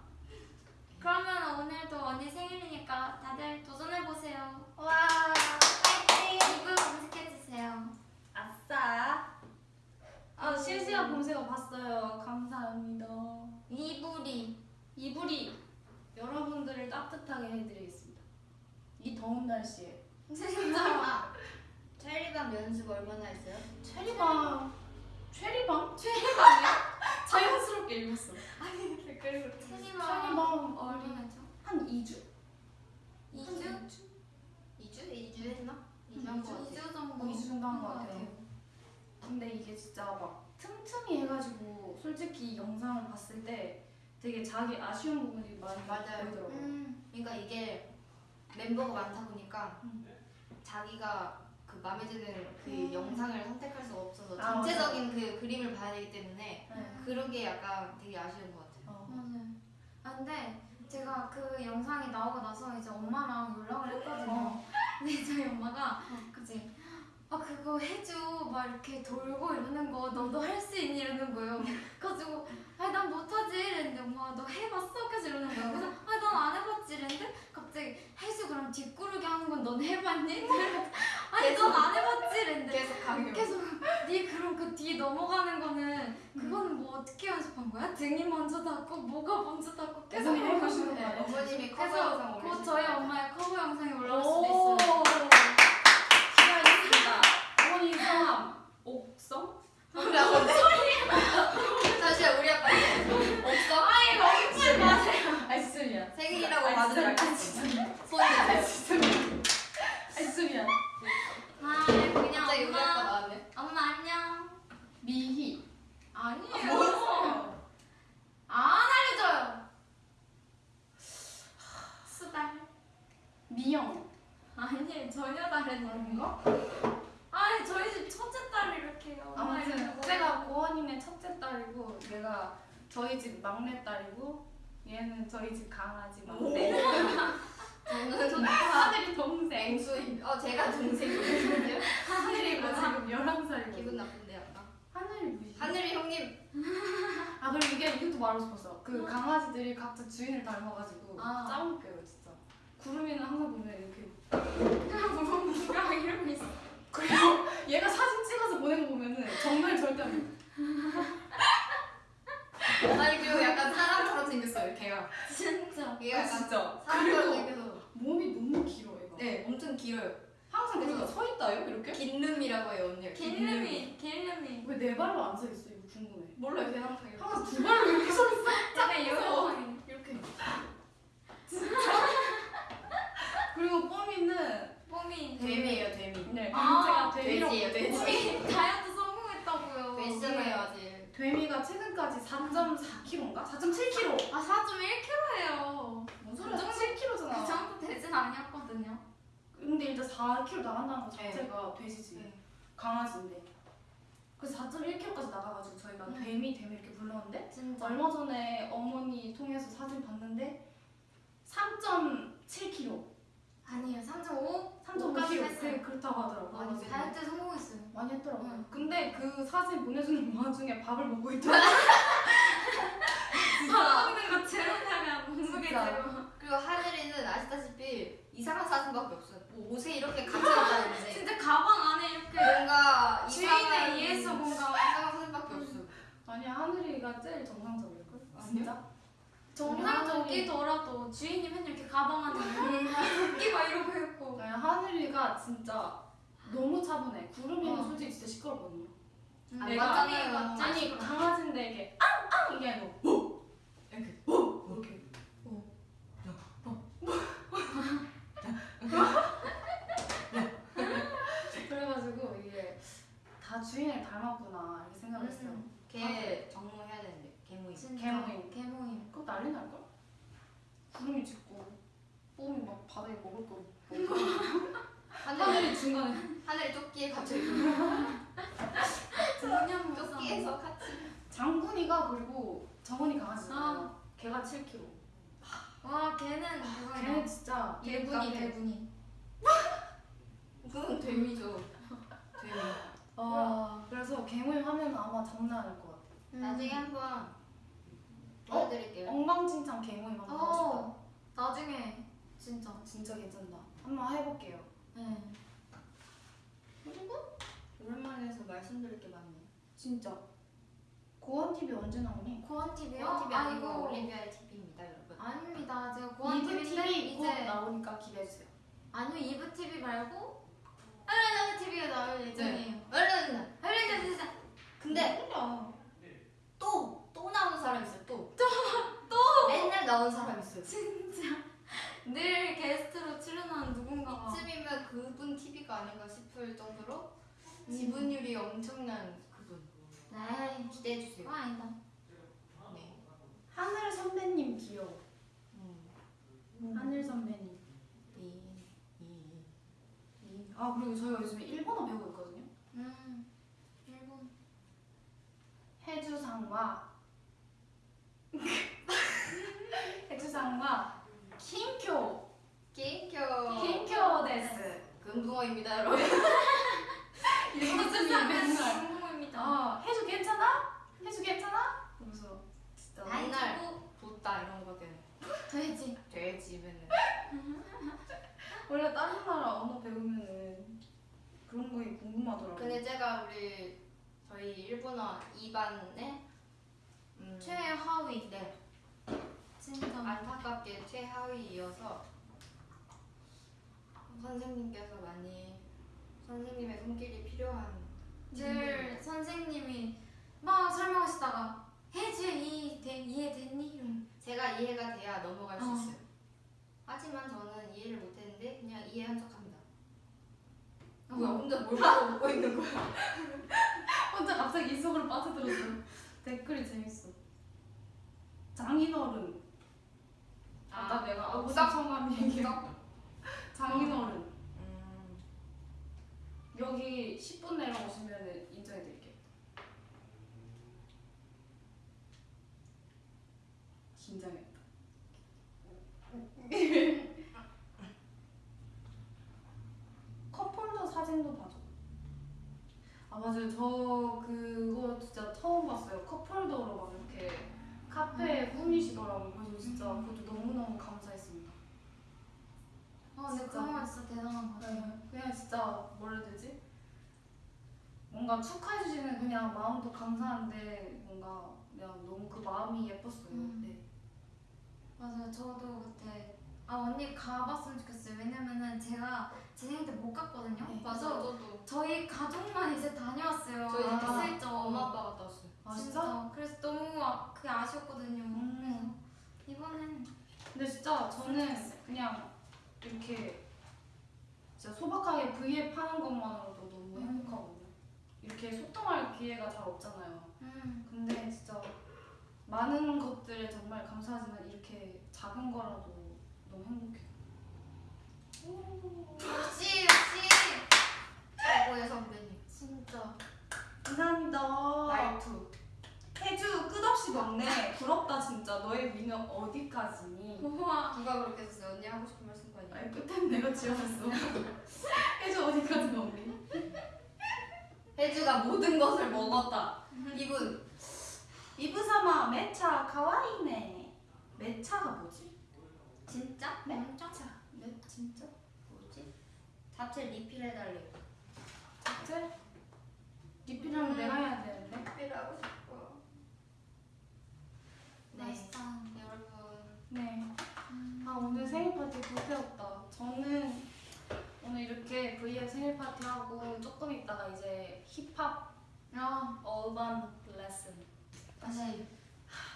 그러면 오늘도 언니 생일이니까 다들 도전해 보세요. 와. 이불 검색해 주세요. 아싸. 아 실시간 검색어 봤어요. 감사합니다. 이불이 이불이 여러분들을 따뜻하게 해드리겠습니다. 이 더운 날씨에. 아, 체리밤 연습 얼마나 했어요? 체리밤. 체리밤? 체리밤이요? 자연스럽게 읽었어. 댓글 을 체리밤 체리밤 얼마나죠? 한 2주? 2주? 2주? 2주 했나? 2주 한거 같아. 2주 정도. 2주 정도 한것것 같아요. 근데 이게 진짜 막 틈틈이 해가지고 솔직히 이 영상을 봤을 때 되게 자기 아쉬운 부분이 많이 맞아요. 보이더라고요. 음. 그러니까 이게 멤버가 많다 보니까 음. 자기가 그 마음에 드는 그 음. 영상을 선택할 수가 없어서 아, 전체적인 그 그림을 봐야 되기 때문에 네. 그런 게 약간 되게 아쉬운. 어. 맞아요. 아 근데 제가 그 영상이 나오고 나서 이제 엄마랑 연락을 했거든요. 어. 근데 저희 엄마가 그지 아 그거 해줘 막 이렇게 돌고 이러는 거 너도 할 수 있니 이러는 거예요. 그래가지고 아니 난 못하지 이랬는데 엄마가 너 해봤어? 계속 이러는 거예요. 그래서 아니 난안 해봤지 이랬는데 갑자기 해수 그럼 뒷구르기 하는 건 넌 해봤니? 아니 넌 안 해봤지 이랬는데 계속 강요. 계속 네 그럼 그 뒤 넘어가는 거는 그거는 뭐 어떻게 연습한 거야? 등이 먼저 닿고 뭐가 먼저 닿고 계속 해보시는 네, 거예요? 어머님이 커버 그래서 영상 곧 올리실 저희. 엄마의 커버 영상이 올라올 수도 오. 있어요. 어머니 성함 옥성? 우리 아빠인데? 잠시만 우리 아빠 없어? 아이 멈추지 마세요. 아 진짜 미안. 생일이라고 아, 손 내세요. 진짜 미안. 아. 아 그냥 갑자기 우리 아빠 엄마 나왔네. 엄마 안녕. 미희. 아니에요. 뭐였어요? 안 알려줘요. 수달. 미영. 아니에요 전혀 다른 아닌가? 아니 저희 집 첫째 딸이 이렇게 아무튼. 제가 고원님의 첫째 딸이고 얘가 저희 집 막내 딸이고 얘는 저희 집 강아지 막내. 저는 하늘이 동생. 앵수이. 어 제가 동생이거든요. 하늘이고 지금 11살이고. 기분 나쁜데 약간. 하늘이 뭐지? 하늘이 형님. 아 그리고 이게 이것도 말하고 싶었어. 그 강아지들이 각자 주인을 닮아가지고 아. 짱 웃겨요 진짜. 구름이는 항상 보면 이렇게 그냥 뭔가 이러고 있어. 그리고 얘가 사진 찍어서 보낸 거 보면은 정말 절대 안 돼. 아니 그리고 약간 사람처럼 생겼어요 걔가. 진짜. 얘가 아, 약간 진짜. 사람처럼 생겨서. 몸이 너무 길어 얘가. 네 엄청 길어요. 항상 그러니까 서 있다요 이렇게? 긴름이라고 해요 언니가. 길름이 길름이. 왜 네 발로 안 서 있어 이거 궁금해. 몰라요 그냥 항상 이렇게. 항상 두 발로 이렇게 서 있어. 약간 이런 이렇게. 그리고 뽀미는 봄이 데미예요 데미. 네 아, 제가 돼지예요 돼지. 다이어트 성공했다고요. 돼지잖아요 아직. 데미가 최근까지 4.4kg인가? 4.7kg. 아 4.1kg예요. 뭔 소리야? 그 정도- 7kg잖아. 그 정도 되진 아니었거든요. 근데 일단 4kg 나간다는 것 네. 자체가 돼지지. 네. 강아지인데. 그래서 4.1kg까지 나가가지고 저희가 음. 데미 데미 이렇게 불렀는데 진짜. 얼마 전에 어머니 통해서 사진 봤는데 3.7kg, 아니에요. 3.5? 3.5kg 했어요. 네, 그렇다고 하더라고. 많이 그래가지고 다이어트 성공했어요. 많이 했더라고. 응. 근데 그 사진 보내주는 와중에 밥을 먹고 있더라고. 밥 먹는 거 제로다가 몸무게. 제로. 그리고 하늘이는 아시다시피 이상한 사진밖에 없어요. 뭐 옷에 이렇게 같이 갔다는데 진짜 가방 안에 이렇게 뭔가 주인에 의해서 뭔가 이상한 사진밖에 없어. 아니야 하늘이가 제일 정상적일걸? 진짜? 정상적이더라도 주인이 맨날 이렇게 가방 안에 끼고 이러고 있고. 아니, 하늘이가 진짜 너무 차분해. 구름이는 어. 솔직히 진짜 시끄럽거든요. 음, 안 내가- 맞잖아요. 맞지? 아니 강아지인데 이게 앙앙 이게 아니고 뭐 이렇게 뭐 이렇게 그래가지고 이게 다 주인을 생각했어요. 음. 걔 정모해야 되는데 개모임. 개모임. 개모임. 그거 난리 날걸? 구름이 짓고 뽀미 막 바닥에 먹을 거 하늘 하늘이 중간에 하늘에 조끼에 있고 그냥 조끼에서 같이. 장군이가 그리고 정원이 강아지잖아요 걔가 7kg 와 걔는 그거야. 걔는 진짜 대군이 대군이. 그건 데미죠. 데미. 아 그래서 개모임 하면 아마 장난 아닐 것 같아 음. 나중에 한번 보여드릴게요. 엉망진창 개모임 한번 하고 어 나중에 진짜. 진짜 괜찮다 한번 해볼게요 네. 그리고 오랜만에 해서 말씀드릴 게 많네요. 진짜 고원 TV 언제 나오니? 고원 TV요? 고원 TV 아니고 아이고. 올리비아의 TV입니다, 여러분. 아닙니다. 제가 고원 이브 TV인데 TV 곧 이제 나오니까 기대해주세요 아니요 이브 TV 말고 하려는 TV가 나올 예정이에요. 얼른. 하려는 진짜. 근데 뭐야 또 또 나오는 사람 있어요. 또. 또. 맨날 나오는 사람 있어요. 진짜 늘 게스트로 출연하는 누군가가 이쯤이면 그분 TV가 아닌가 싶을 정도로 지분율이 엄청난 그분. 네 기대해 주세요. 그거 아니다 네. 하늘 선배님 귀여워 음. 하늘 선배님 이, 이. 아 그리고 저희가 요즘에 일본어 배우고 있거든요 음 일본 해주상과 해주상과 킨쿄 킨쿄. 킨쿄 데스 금붕어입니다, 여러분. 이것쯤이 맨날 궁금합니다 아 해주 괜찮아? 해주 괜찮아? 그러면서 진짜 맨날 붓다 이런 거밖에 돼지 돼지 맨날. 원래 다른 나라 언어 배우면은 그런 거에 궁금하더라고요 근데 제가 우리 저희 일본어 2반에 음, 최하위 네 진짜 안타깝게 최하위이어서 선생님께서 많이 선생님의 손길이 필요한 늘 선생님이 막 설명하시다가 해지 이 돼- 이해됐니? 제가 이해가 돼야 넘어갈 수 어. 있어요. 하지만 저는 이해를 못했는데 그냥 이해한 척합니다. 뭐야 혼자 뭘 보고 웃고 있는 거야? 혼자 갑자기 이 속으로 빠져들었어 댓글이 재밌어 장인어른. 아까 내가 오싹? 성함 오싹? 장인어른. 음, 여기 10분 내로 오시면 인정해드릴게요. 긴장했다. 컵홀더 사진도 봐줘. 아 맞아요. 저 그거 진짜 처음 봤어요. 컵홀더로 막 이렇게 카페에 꾸미시더라고요 그래서 진짜 그것도 너무너무 감사했습니다. 어 근데 진짜. 그런 건 진짜 대단한 것 같아요. 네, 그냥 진짜 뭐라 해야 되지? 뭔가 축하해주시는 그냥 마음도 감사한데 뭔가 그냥 너무 그 마음이 예뻤어요. 음. 네. 맞아요. 저도 그때 아 언니 가봤으면 좋겠어요. 왜냐면은 제가 제 생일 때못 갔거든요. 네, 맞아 그래서 저도. 저희 가족만 이제 다녀왔어요. 저희 이렇게 아, 슬쩍 엄마 아빠가 떴 아 진짜? 그래서 너무 아, 그게 아쉬웠거든요 음. 그래서 이번엔 근데 진짜 저는 그냥 이렇게 진짜 소박하게 V앱 하는 것만으로도 너무 음. 행복하거든요. 이렇게 소통할 기회가 잘 없잖아요. 음. 근데 진짜 많은 것들에 정말 감사하지만 이렇게 작은 거라도 너무 행복해요. 역시 역시 최고의 선배님. 진짜 감사합니다. 말투. 해주 끝없이 먹네. 부럽다 진짜. 너의 미는 어디까지니? 우와 누가 그렇게 했어요? 언니 하고 싶은 말씀 거 아니에요? 아니 끝엔 내가 지어냈어. 해주 어디까지 먹니? 혜주가 모든 것을 먹었다. 이분 이브사마 매차 가와이네. 매차가 뭐지? 진짜? 네? 엄청 매 진짜? 뭐지? 자체 리필해달래. 진짜? 리필하면 내가 해야 되는데. 리필하고 싶어. 네. 맛있다 여러분. 네. 음. 아 오늘 생일 파티 불태웠다. 저는 오늘 이렇게 V앱 생일 파티 하고 조금 있다가 이제 힙합 아 어반 레슨 다시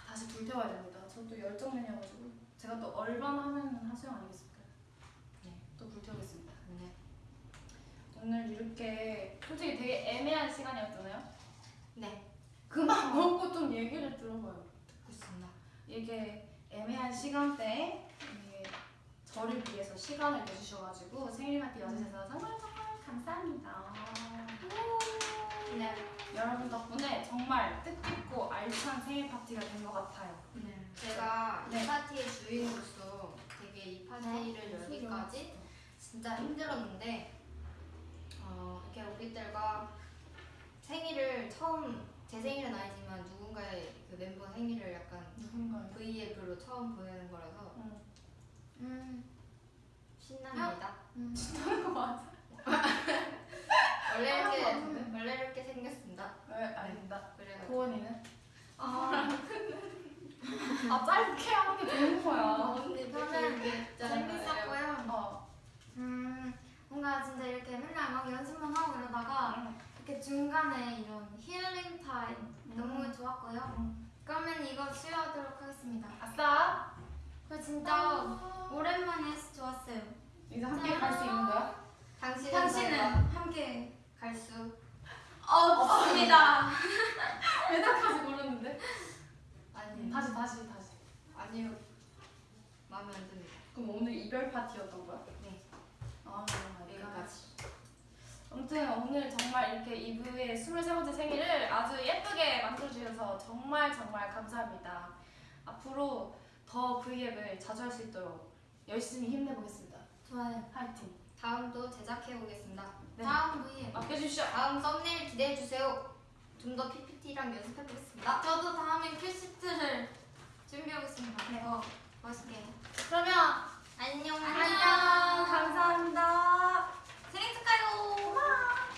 다시 불태워야 됩니다. 저도 열정맨이어가지고 제가 또 얼반 하면 하수영 아니겠습니까? 네. 또 불태우겠습니다. 네. 오늘 이렇게 솔직히 되게 애매한 시간이었잖아요. 네. 그만 먹고 좀 얘기를 들어봐요. 이게 애매한 시간대에 저를 위해서 시간을 내주셔가지고 생일 파티 와주셔서 정말 정말 감사합니다. 네. 여러분 덕분에 정말 뜻깊고 알찬 생일 파티가 된 것 같아요. 제가 네. 이 파티의 주인으로서 되게 이 파티를 열기까지 진짜 힘들었는데 어, 이렇게 오빛들과 생일을 처음 제 생일은 아니지만 누군가의 그 멤버 생일을 약간 누군가요? V앱으로 처음 보내는 거라서 음. 신납니다. 신나는 거 맞아? 원래 이렇게? 원래 이렇게 생겼습니다. 왜 아닙니다. 그래가지고 고원이는? 아, 아 짧게 하는 게 좋은 거야. 언니 저는 되게 재밌었고요. 어. 음, 뭔가 진짜 이렇게 맨날 막 연습만 하고 이러다가 이렇게 중간에 이런 힐링 타임 너무 좋았고요. 그러면 이거 쉬어하도록 하겠습니다. 아싸. 그 진짜 오랜만에 해서 좋았어요. 이제 함께 갈 수 있는 거야? 당신은 당신은 함께 갈 수 없습니다. 매달까지 모르는데. 아니 다시 다시 다시. 아니요 마음에 안 듭니다. 그럼 오늘 이별 파티였던 거야? 네. 아, 여기까지. 아무튼 오늘 정말 이렇게 이브의 23번째 생일을 아주 예쁘게 만들어주셔서 정말 정말 감사합니다. 앞으로 더 V앱을 자주 할 수 있도록 열심히 힘내보겠습니다. 좋아요. 화이팅! 다음도 제작해 보겠습니다. 네. 다음 V에 맡겨주시죠. 다음 썸네일 기대해 주세요. 좀 더 PPT랑 연습해 보겠습니다. 저도 다음에 큐시트를 준비하겠습니다. 네. 더 멋있게. 그러면 안녕. 안녕. 감사합니다. 재밌을까요? 고마워.